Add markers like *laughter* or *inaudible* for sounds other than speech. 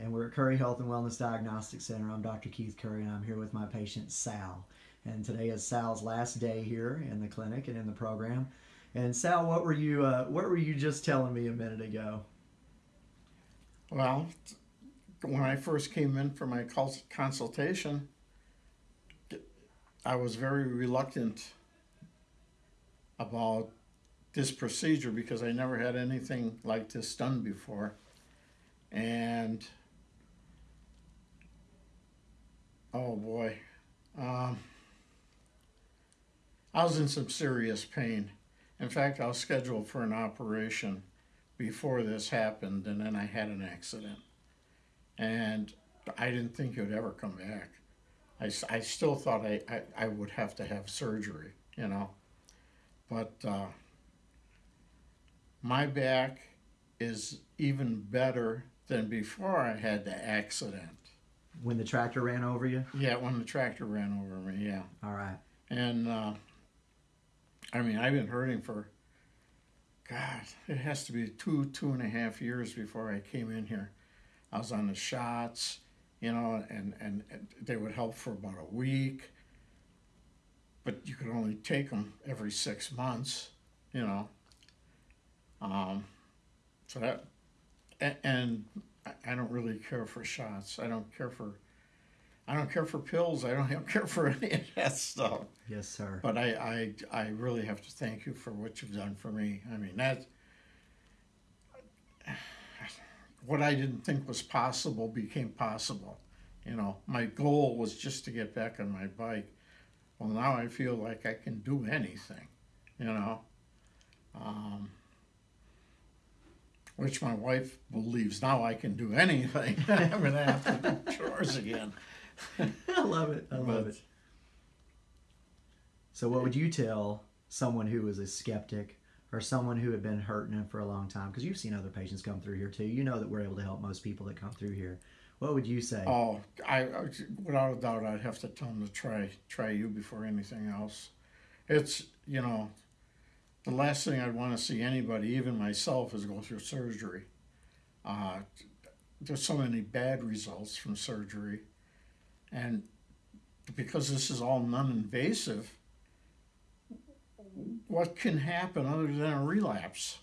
and we're at Curry Health and Wellness Diagnostic Center. I'm Dr. Keith Curry, and I'm here with my patient Sal. And today is Sal's last day here in the clinic and in the program. And Sal, what were you uh, what were you just telling me a minute ago? Well, when I first came in for my consultation, I was very reluctant about this procedure because I never had anything like this done before. And oh boy, um, I was in some serious pain. In fact, I was scheduled for an operation before this happened, and then I had an accident. And I didn't think it would ever come back. I, I still thought I, I, I would have to have surgery, you know. But uh, my back is even better than before I had the accident. When the tractor ran over you? Yeah, when the tractor ran over me, yeah. All right. And uh, I mean, I've been hurting for, God, it has to be two, two and a half years before I came in here. I was on the shots, you know, and, and, they would help for about a week, but you could only take them every six months, you know. Um, so that, and, I don't really care for shots. I don't care for, I don't care for pills. I don't, I *laughs* don't care for any of that stuff. Yes, sir. But I, I, I really have to thank you for what you've done for me. I mean, that, what I didn't think was possible became possible. You know, my goal was just to get back on my bike. Well, now I feel like I can do anything, you know. Um, which my wife believes now I can do anything. *laughs* I'm going to have to do chores again. *laughs* I love it. I love it. So, what would you tell someone who was a skeptic or someone who had been hurting him for a long time? Because you've seen other patients come through here too. You know that we're able to help most people that come through here. What would you say? Oh, I, I without a doubt, I'd have to tell them to try try you before anything else. It's you know, the last thing I'd want to see anybody, even myself, is go through surgery. Uh, there's so many bad results from surgery, and because this is all non-invasive, what can happen other than a relapse?